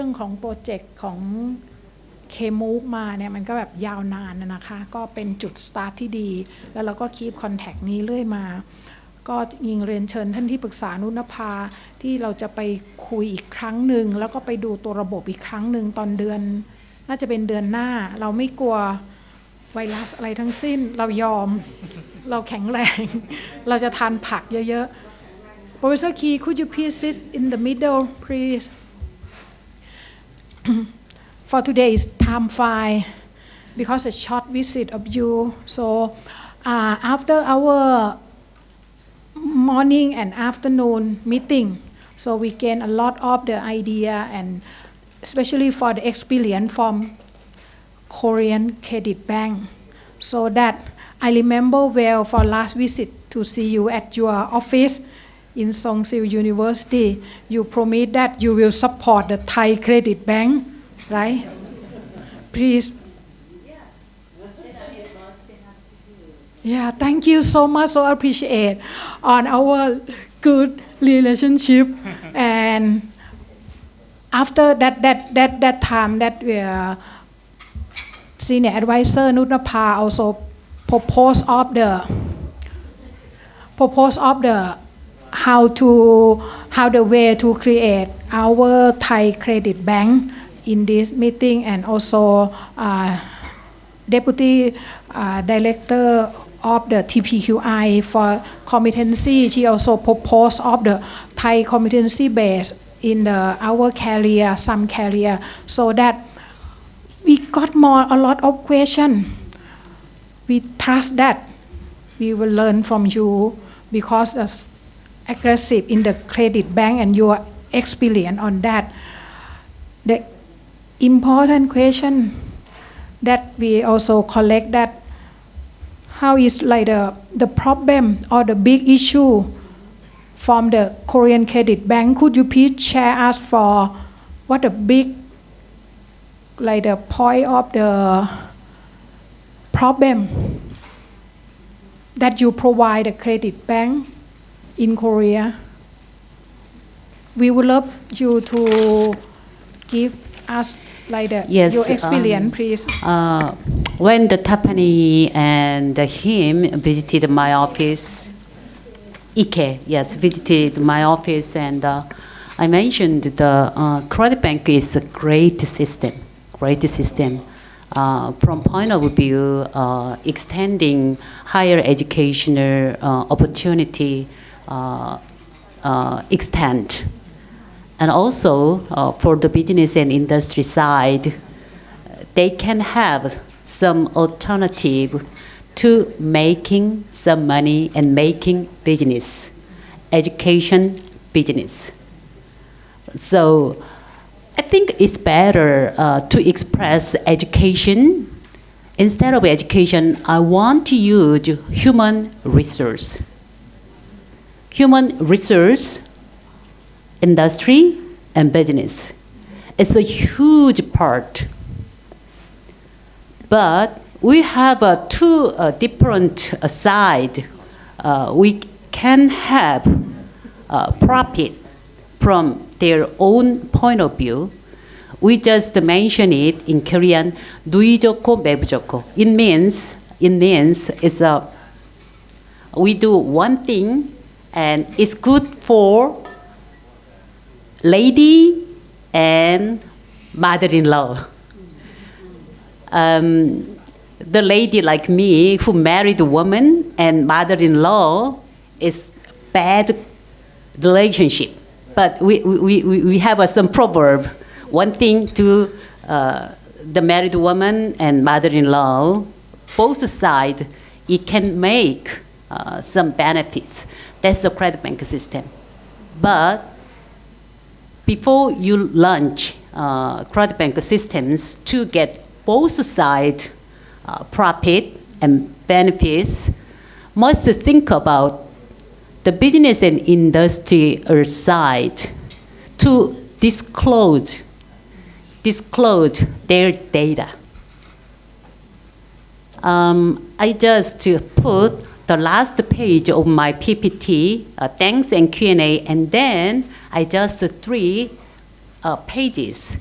รื่องของโปรเจกต์ของเคมูฟมาเนี่ยมันก็แบบยาวนานนะนะคะ ก็เป็นจุดสตาร์ทที่ดี แล้วเราก็คีบคอนแทคนี้เรื่อยมา ก็ยิงเรียนเชิญท่านที่ปรึกษานุนภาที่เราจะไปคุยอีกครั้งหนึ่ง แล้วก็ไปดูตัวระบบอีกครั้งหนึ่งตอนเดือน น่าจะเป็นเดือนหน้า เราไม่กลัวไวรัสอะไรทั้งสิ้น เรายอม เราแข็งแรง เราจะทานผักเยอะๆ Professor Key could you please sit in the middle please for today's time file because a short visit of you. So uh, after our morning and afternoon meeting, so we gain a lot of the idea and especially for the experience from Korean Credit Bank. So that I remember well for last visit to see you at your office in Soongsil University. You promised that you will support the Thai Credit Bank, right? Please. Yeah, thank you so much. So appreciate on our good relationship and after that that that that time that we are senior advisor Nutnapa also propose of the propose of the how to how the way to create our Thai credit bank in this meeting and also uh, deputy uh, director of the TPQI for competency. She also proposed of the Thai competency base in the our career some career so that we got more a lot of question. We trust that we will learn from you because aggressive in the credit bank and your experience on that. The important question that we also collect that how is like the, the problem or the big issue from the Korean Credit Bank? Could you please share us for what the big like the point of the problem that you provide the credit bank in Korea. We would love you to give us like the, Yes, your experience, um, please. Uh, when the Tapani and him visited my office, Ike, yes, visited my office, and uh, I mentioned the uh, credit bank is a great system, great system. Uh, from point of view, uh, extending higher educational uh, opportunity extent, and also uh, for the business and industry side, they can have some alternative to making some money and making business, education business. So I think it's better uh, to express education. Instead of education, I want to use human resource Human resource, industry, and business. It's a huge part but we have uh, two uh, different uh, side. Uh, we can have uh, profit from their own point of view. We just mention it in Korean, 누이 좋고 매부 좋고. It means, it means it's a, we do one thing and it's good for lady and mother-in-law um, the lady like me who married a woman and mother-in-law is bad relationship. But we, we, we, we have uh, some proverb. One thing to uh, the married woman and mother-in-law, both sides, it can make uh, some benefits. That's the credit bank system. But before you launch uh, credit bank systems to get both side uh, profit and benefits, must think about the business and industry side to disclose, disclose their data. Um, I just to put the last page of my PPT, uh, thanks and Q&A, and then I just three uh, pages.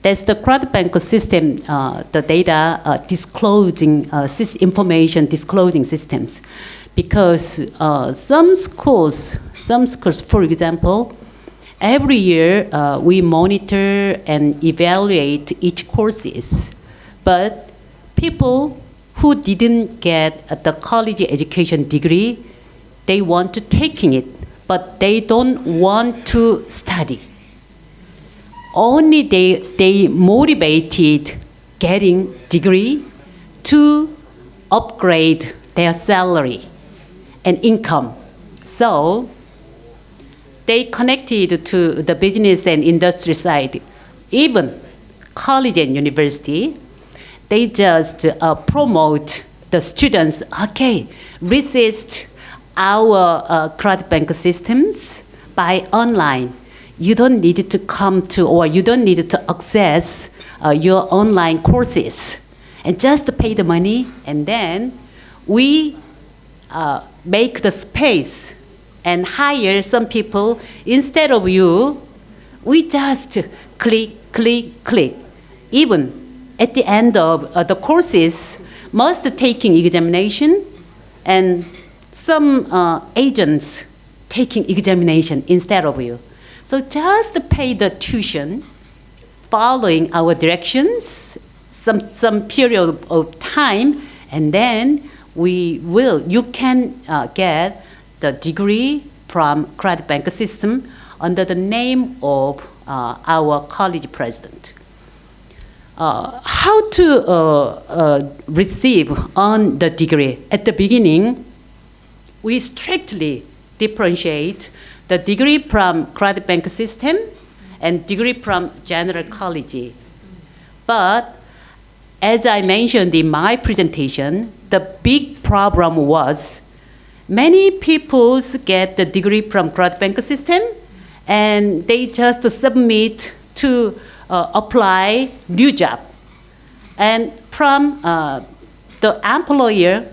That's the credit bank system, uh, the data uh, disclosing uh, information disclosing systems, because uh, some schools, some schools, for example, every year we monitor and evaluate each courses, but people who didn't get the college education degree, they want to taking it, but they don't want to study only they, they motivated getting degree to upgrade their salary and income. So they connected to the business and industry side, even college and university. They just uh, promote the students. Okay, resist our uh, credit bank systems by online. You don't need to come to or you don't need to access uh, your online courses. And just pay the money and then we uh, make the space and hire some people. Instead of you we just click click click. Even at the end of uh, the courses must taking examination and some uh, agents taking examination instead of you so just pay the tuition, following our directions, some, some period of time, and then we will, you can uh, get the degree from credit bank system under the name of uh, our college president. Uh, how to uh, uh, receive on the degree? At the beginning, we strictly differentiate the degree from credit bank system and degree from general college. But as I mentioned in my presentation, the big problem was many people get the degree from credit bank system and they just submit to uh, apply new job. And from uh, the employer,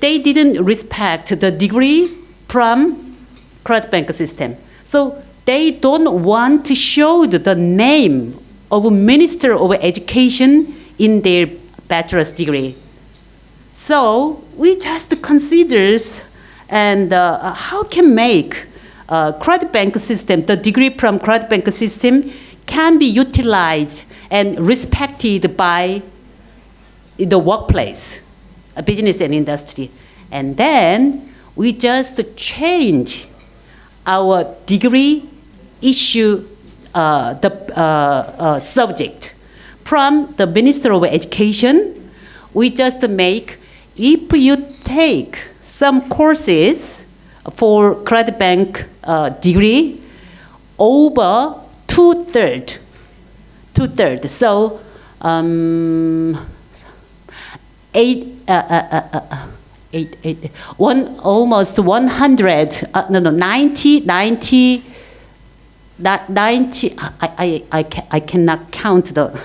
they didn't respect the degree from credit bank system. So they don't want to show the name of Minister of Education in their bachelor's degree. So we just considers and uh, how can make uh, credit bank system, the degree from credit bank system can be utilized and respected by the workplace, business and industry. And then we just change our degree issue uh, the uh, uh, subject from the Minister of Education. We just make if you take some courses for credit bank uh, degree over two third, two third. So um, eight. Uh, uh, uh, eight, eight, one, almost 100, uh, no, no, 90, 90, 90, I, I, I, can, I cannot count the,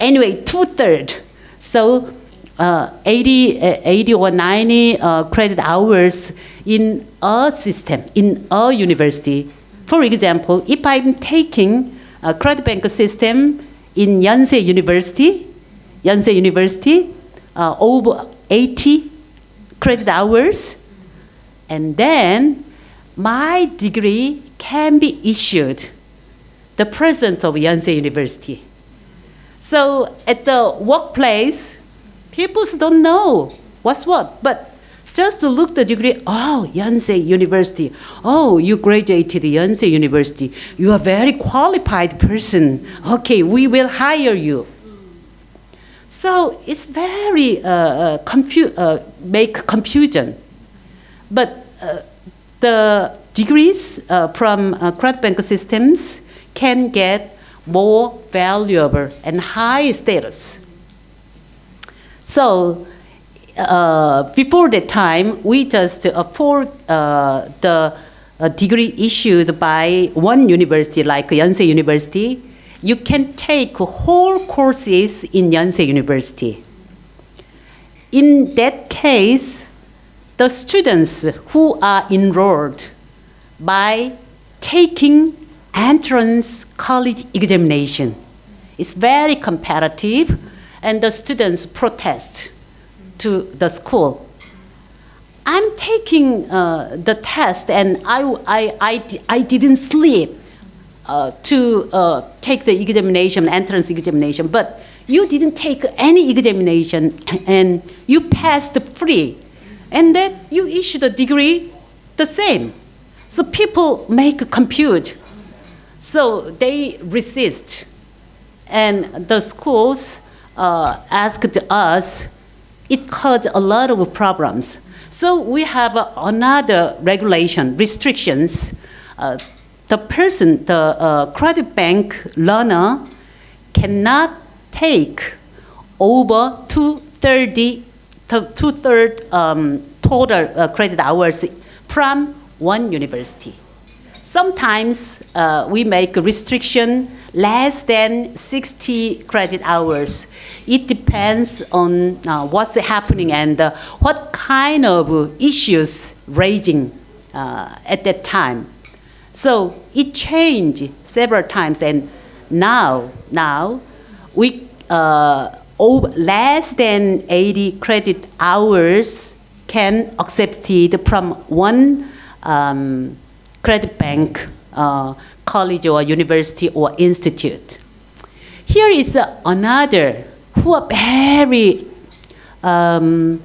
anyway, two third. So uh, 80, uh, 80 or 90 uh, credit hours in a system, in a university. For example, if I'm taking a credit bank system in Yonsei University, Yonsei University, uh, over 80 credit hours, and then my degree can be issued the president of Yonsei University. So at the workplace, people don't know what's what, but just to look the degree, oh, Yonsei University. Oh, you graduated Yonsei University. You are a very qualified person. Okay, we will hire you. So it's very uh, uh, confu- uh, make confusion. But uh, the degrees uh, from uh, credit bank systems can get more valuable and high status. So Uh, before that time, we just uh, afford uh, the degree issued by one university like Yonsei University you can take whole courses in Yonsei University. In that case, the students who are enrolled by taking entrance college examination It's very competitive, and the students protest to the school. I'm taking uh, the test, and I, I, I, I didn't sleep uh, to uh, take the examination, entrance examination, but you didn't take any examination and you passed free, and then you issued a degree the same. So people make a compute. So they resist. And the schools uh, asked us, it caused a lot of problems. So we have uh, another regulation, restrictions. Uh, the person, the uh, credit bank learner cannot take over 230, two-third um, total uh, credit hours from one university. Sometimes uh, we make a restriction less than 60 credit hours. It depends on uh, what's happening and uh, what kind of issues raging uh, at that time. So it changed several times and now, now we uh, less than 80 credit hours can accepted from one um, credit bank, uh, college or university or institute. Here is uh, another who are very um,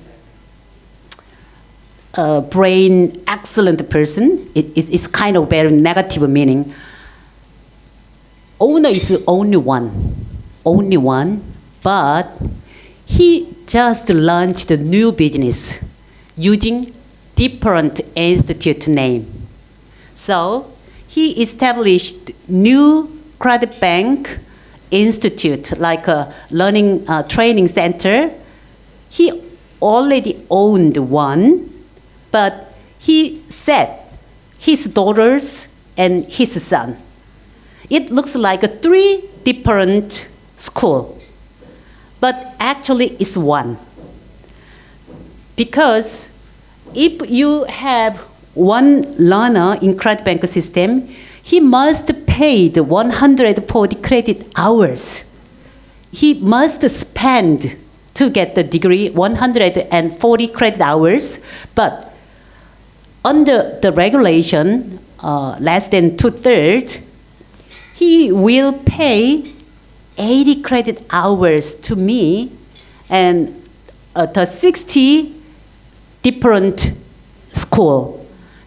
uh, brain excellent person. It is it's kind of very negative meaning. Owner is only one, only one, but he just launched a new business using different institute name. So he established new credit bank institute, like a learning uh, training center. He already owned one, but he said his daughters and his son. It looks like three different school, but actually it's one. Because if you have one learner in credit bank system, he must pay the 140 credit hours. He must spend to get the degree 140 credit hours, but under the regulation, uh, less than two-thirds, he will pay 80 credit hours to me and uh, the 60 different school.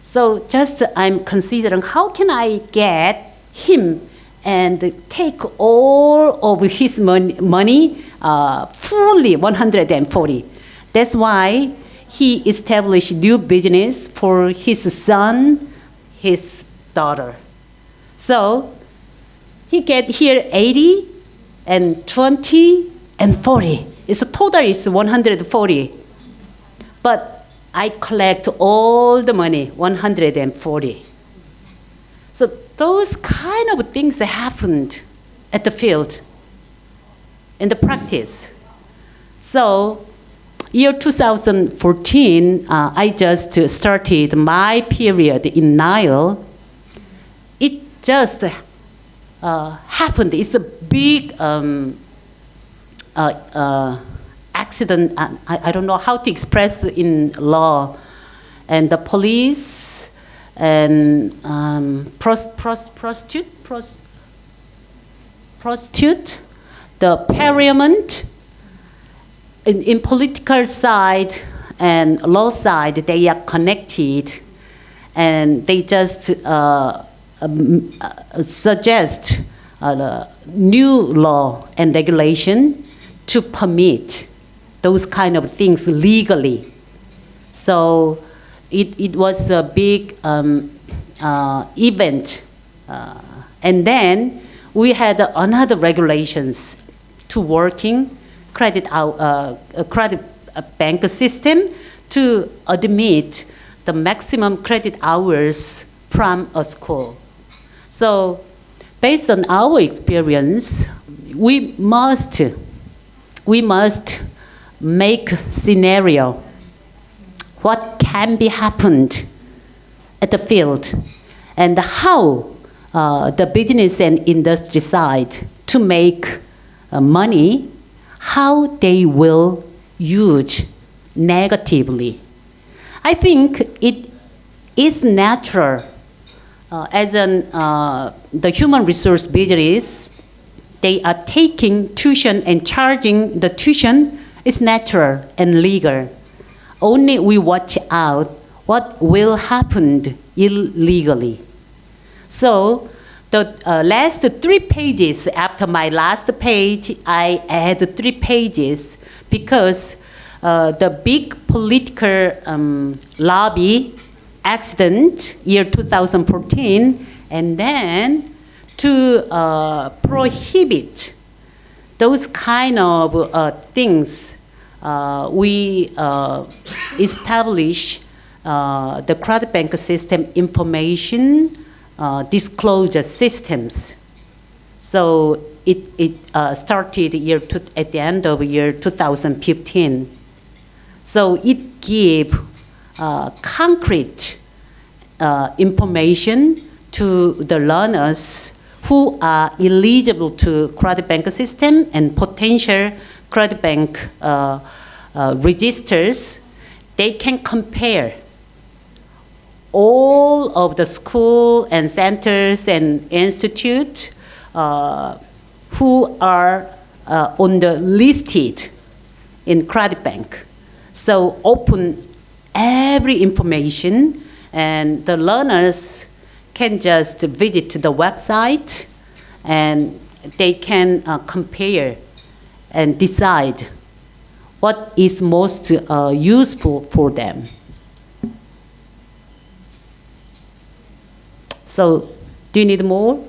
So just I'm considering how can I get him and take all of his money, money uh, fully 140. That's why he established new business for his son, his daughter. So he get here 80 and 20 and 40. It's a total is 140. But I collect all the money, 140. So those kind of things that happened at the field, in the practice. So year 2014, uh, I just started my period in Nile. It just uh, happened. It's a big um, uh, uh accident, I, I don't know how to express in law, and the police and um, pros, pros, prostitute, pros, prostitute, the parliament, in, in political side and law side, they are connected, and they just uh, um, uh, suggest uh, new law and regulation to permit those kind of things legally. So it, it was a big um, uh, event. Uh, and then we had another regulations to working credit, uh, credit bank system to admit the maximum credit hours from a school. So based on our experience, we must, we must make scenario. What can be happened at the field? And how uh, the business and industry side to make uh, money, how they will use negatively. I think it is natural uh, as an, uh, the human resource business, they are taking tuition and charging the tuition is natural and legal. Only we watch out what will happen illegally. So the uh, last three pages after my last page, I add three pages because uh, the big political um, lobby accident year 2014 and then to uh, prohibit those kind of uh, things uh, we uh, establish uh, the credit bank system information uh, disclosure systems. So it, it started year to, at the end of year 2015 so it gave uh, concrete uh, information to the learners who are eligible to credit bank system and potential credit bank uh, uh, registers, they can compare all of the school and centers and institute uh, who are uh, on the listed in credit bank. So open every information and the learners can just visit the website and they can uh, compare and decide what is most uh, useful for them. So, do you need more?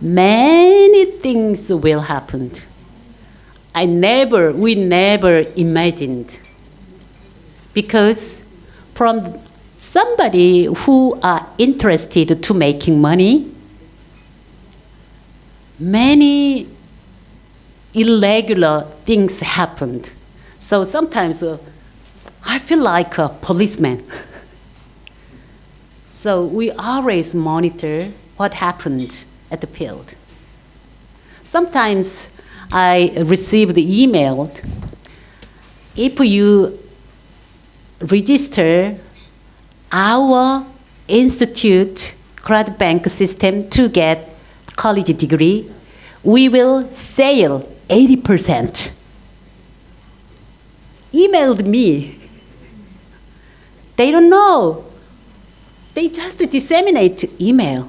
Many things will happen. I never, we never imagined because from somebody who are interested to making money, many irregular things happened. So sometimes uh, I feel like a policeman. so we always monitor what happened at the field. Sometimes I receive the email. If you register our institute credit bank system to get college degree, we will sell 80%. Emailed me. They don't know. They just disseminate email.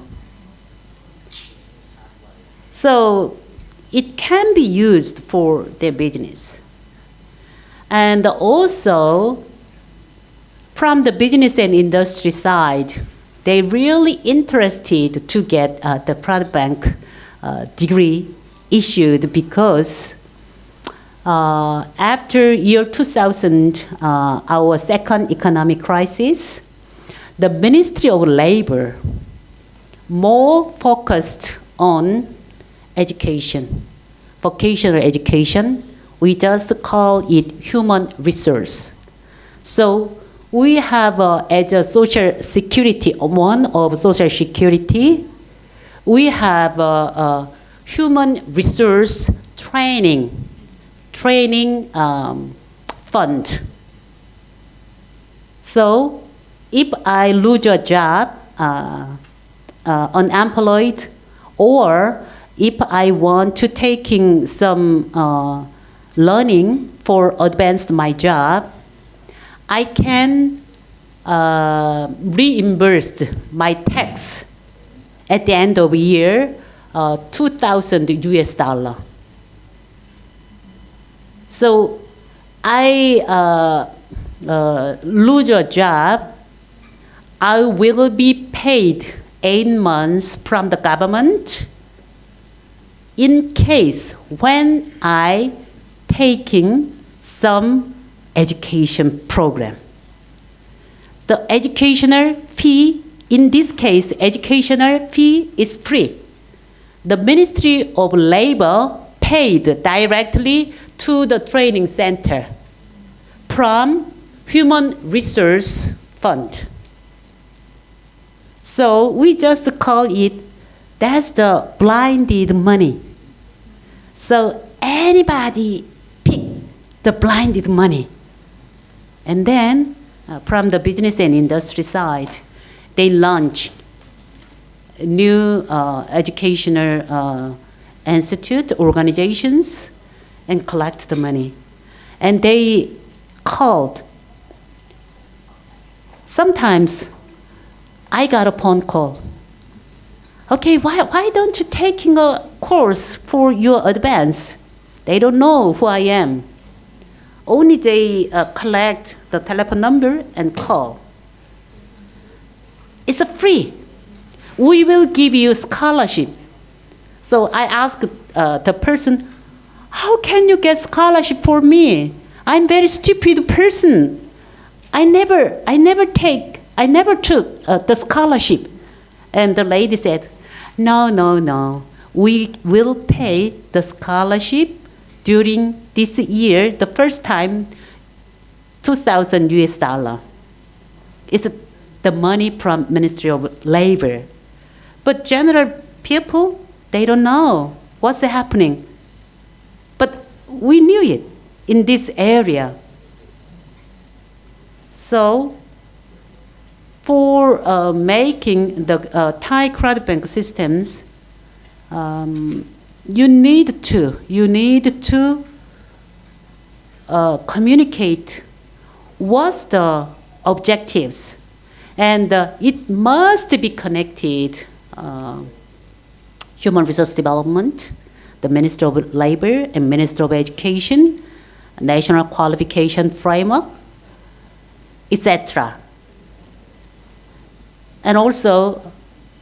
So it can be used for their business. And also, from the business and industry side, they really interested to get uh, the product bank uh, degree issued because uh, after year 2000, uh, our second economic crisis, the Ministry of Labor more focused on education, vocational education. We just call it human resource. So we have uh, as a social security, one of social security, we have a, a human resource training, training um, fund. So if I lose a job, uh, uh, unemployed, or if I want to taking some uh, learning for advance my job, I can uh, reimburse my tax at the end of the year, uh, 2,000 US dollar. So I uh, uh, lose a job, I will be paid eight months from the government in case when I taking some education program. The educational fee, in this case, educational fee is free. The Ministry of Labor paid directly to the training center from Human Resource Fund. So we just call it, that's the blinded money. So anybody pick the blinded money. And then uh, from the business and industry side, they launch new uh, educational uh, institute organizations and collect the money. And they called. Sometimes I got a phone call. Okay, why, why don't you taking a course for your advance? They don't know who I am. Only they uh, collect the telephone number and call. It's free. We will give you scholarship. So I asked uh, the person, how can you get scholarship for me? I'm very stupid person. I never, I never take, I never took uh, the scholarship. And the lady said, no, no, no. We will pay the scholarship during this year, the first time, 2,000 US dollar. It's the money from Ministry of Labor. But general people, they don't know what's happening. But we knew it in this area. So for uh, making the uh, Thai credit bank systems, um, you need to you need to uh, communicate what's the objectives, and uh, it must be connected. uh, human resource development, the Minister of Labor and Minister of Education, National Qualification Framework, etc. And also,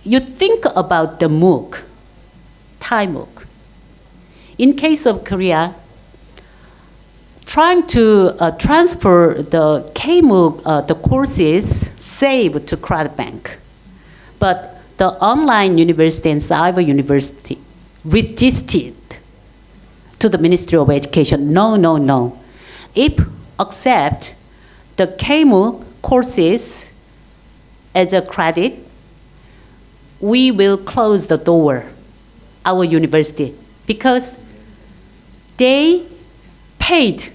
you think about the MOOC, Thai MOOC. In case of Korea, trying to uh, transfer the KMOOC, uh, the courses saved to Credit Bank. But the online university and cyber university resisted to the Ministry of Education. No, no, no. If accept the KMOOC courses as a credit, we will close the door, our university, because they paid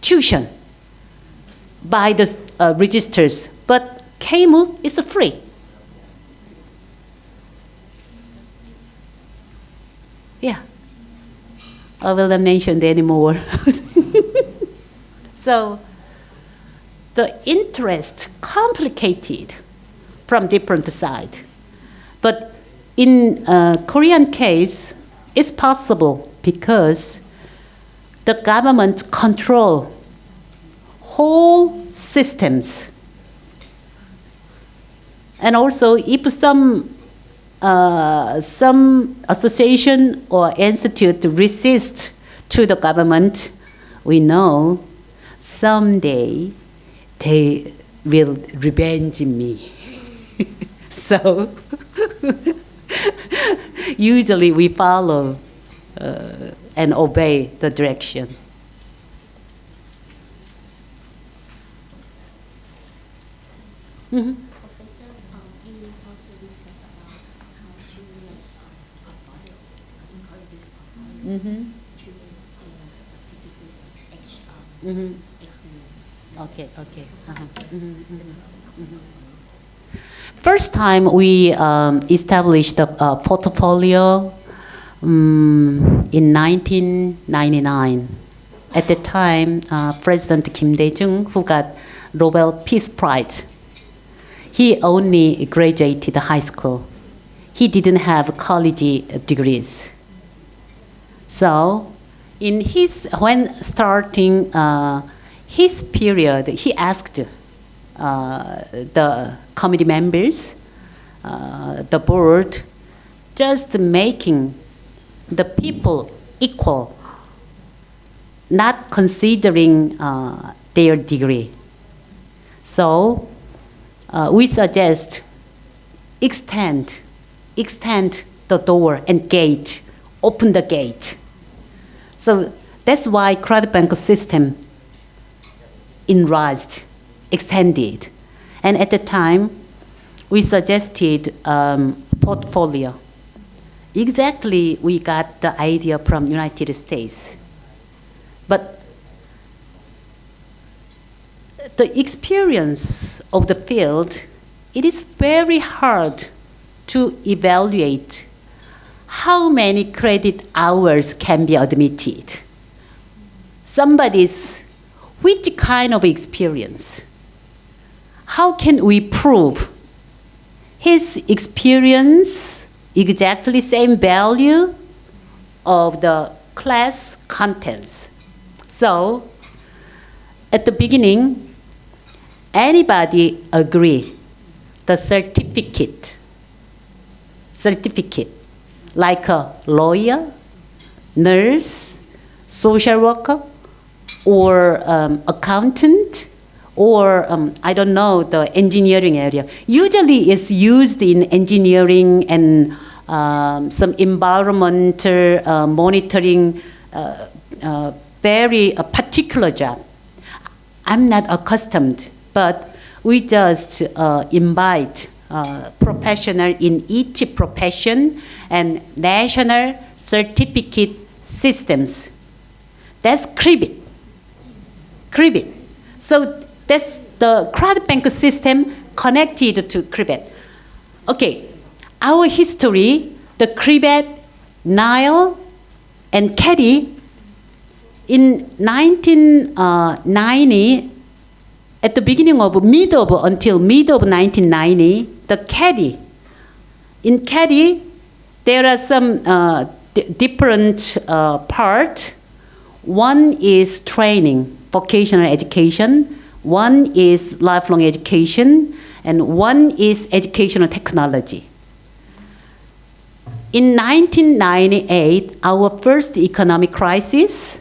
tuition by the uh, registers, but KMOOC is free. Yeah. I will not mention anymore. so the interest complicated from different side. But in uh, Korean case, it's possible because the government control whole systems. And also if some uh, some association or institute resist to the government, we know someday they will revenge me. so usually we follow uh, and obey the direction. Mhm. Professor, um, you also discussed about how to like um, afford encourage afford Mhm. to uh, substitute Mhm. experience. Okay, okay. Uh-huh. Mhm, the mhm. First time we um, established a, a portfolio um, in 1999. At the time, uh, President Kim Dae-jung, who got Nobel Peace Prize, he only graduated high school. He didn't have college degrees. So, in his when starting uh, his period, he asked uh, the committee members, uh, the board, just making the people equal, not considering uh, their degree. So uh, we suggest extend, extend the door and gate, open the gate. So that's why credit bank system enlarged, extended. And at the time, we suggested um, portfolio. Exactly we got the idea from United States. But the experience of the field, it is very hard to evaluate how many credit hours can be admitted. Somebody's which kind of experience? How can we prove his experience exactly same value of the class contents? So at the beginning, anybody agree the certificate, certificate, like a lawyer, nurse, social worker, or um, accountant, or um, I don't know the engineering area. Usually, it's used in engineering and um, some environmental uh, monitoring, uh, uh, very uh, particular job. I'm not accustomed, but we just invite professional in each profession and national certificate systems. That's KRIVET. KRIVET. So that's the crowd bank system connected to KRIVET. Okay, our history, the KRIVET, Nile, and KEDI, in 1990, at the beginning of mid of until mid of 1990, the KEDI. In KEDI, there are some uh, different uh, part. One is training, vocational education. One is lifelong education, and one is educational technology. In 1998, our first economic crisis,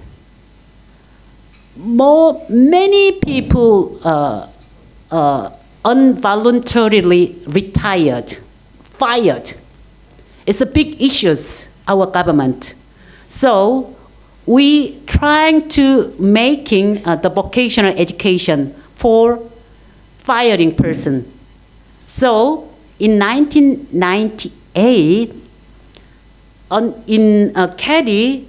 more, many people uh, uh, involuntarily retired, fired. It's a big issue, our government. So we trying to making uh, the vocational education for firing person. So in 1998, on, in uh, KEDI,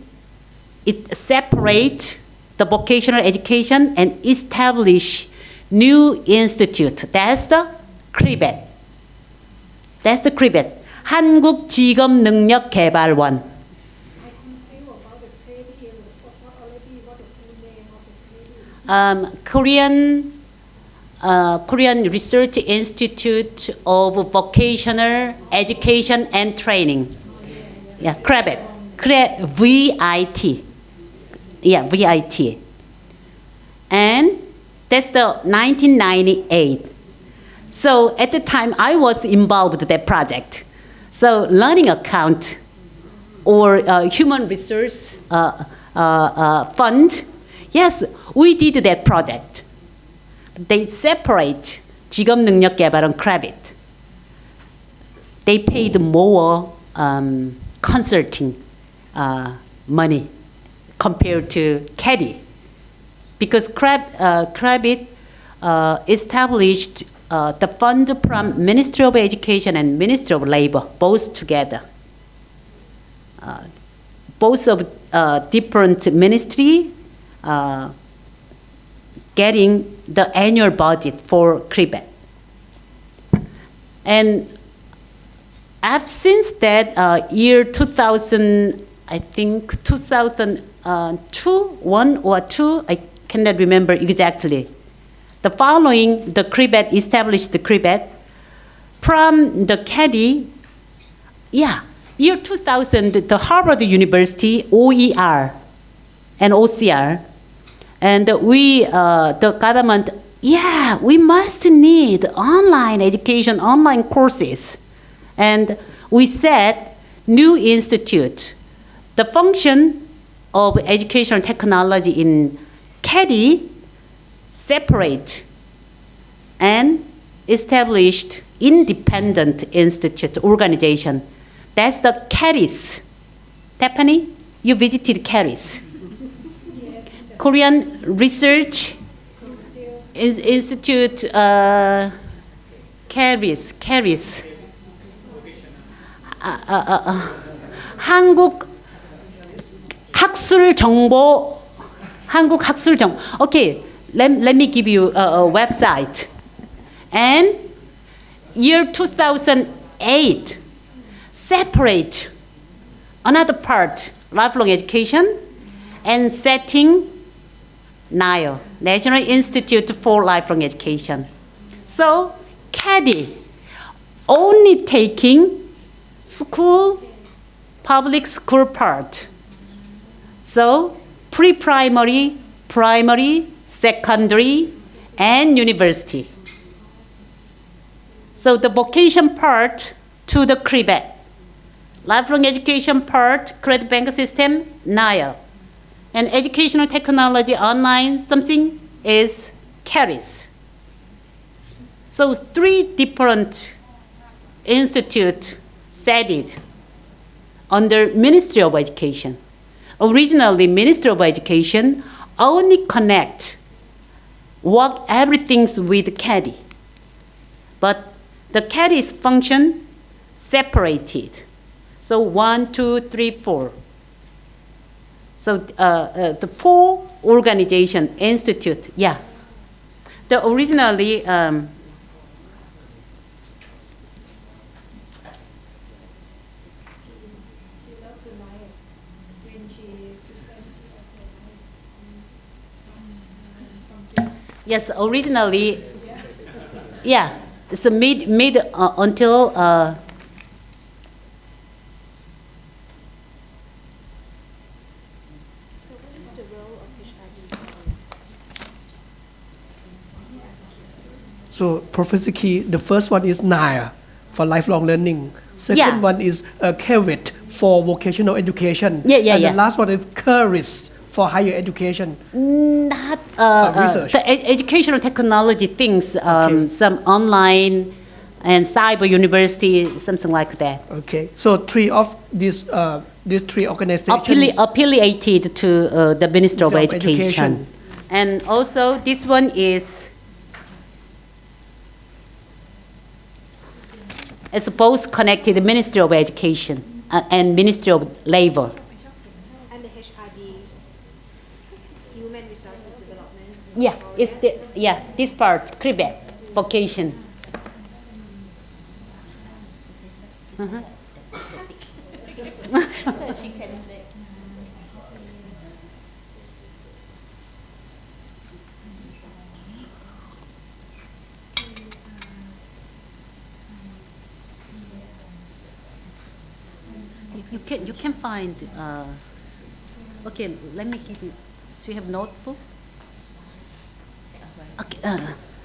it separates the vocational education and establish new institute. That's the KRIVET. That's the KRIVET. 한국직업능력개발원. Um, Korean uh, Korean Research Institute of Vocational Education and Training. Yeah, CREBIT. Cre- VIT. Yeah, VIT. And that's the 1998. So at the time, I was involved in that project. So learning account or uh, human resource uh, uh, uh, fund, yes, we did that project. They separate 직업 능력 개발은 credit. They paid more um, consulting uh, money compared to KEDI. Because Crab, uh, uh, established uh, the fund from Ministry of Education and Ministry of Labor, both together. Uh, both of uh, different ministry uh, getting the annual budget for KRIVET. And I've since that uh, year 2000, I think 2002, one or two, I cannot remember exactly. The following, the KRIVET established the KRIVET from the KEDI, yeah, year 2000, the Harvard University OER and OCR, and we, uh, the government, yeah, we must need online education, online courses. And we said, new institute, the function of educational technology in KEDI separate and established independent institute organization. That's the KERIS. Stephanie, you visited KERIS. Korean Research Ins- Institute, uh. 아, 아, 아, 한국 학술 정보 한국 학술 정보 okay let, let me give you a, a website. And year 2008 separate another part lifelong education and setting NILE National Institute for Lifelong Education. So KEDI only taking school, public school part. So, pre-primary, primary, secondary, and university. So the vocation part to the KRIVET. Lifelong education part, credit bank system, NIA. And educational technology online, something is KERIS. So three different institute set it under Ministry of Education. Originally, Ministry of Education only connect work everything's with KEDI. But the KEDI's function separated. So one, two, three, four. So uh, uh, the four organization institute, yeah. The originally um, Yes, originally, yeah, it's a mid, mid uh, until uh, So what is the role of HRD? So, Professor Key, the first one is NIRE for lifelong learning. Second Yeah. one is uh, KRIVET for vocational education. Yeah, yeah, and yeah. the last one is KERIS for higher education. not research. the ed- educational technology things, um, Okay. some online and cyber university, something like that. Okay, so three of these uh, these three organizations. Affili- affiliated to uh, the Ministry of of Education. Education. And also, this one is, it's both connected Ministry of Education uh, and Ministry of Labor. And the HRD, Human Resources Development. Yeah, it's the, yeah, this part, Quebec, vocation. You- You can, you can find, uh, okay, let me give you, do you have notebook? Okay, uh,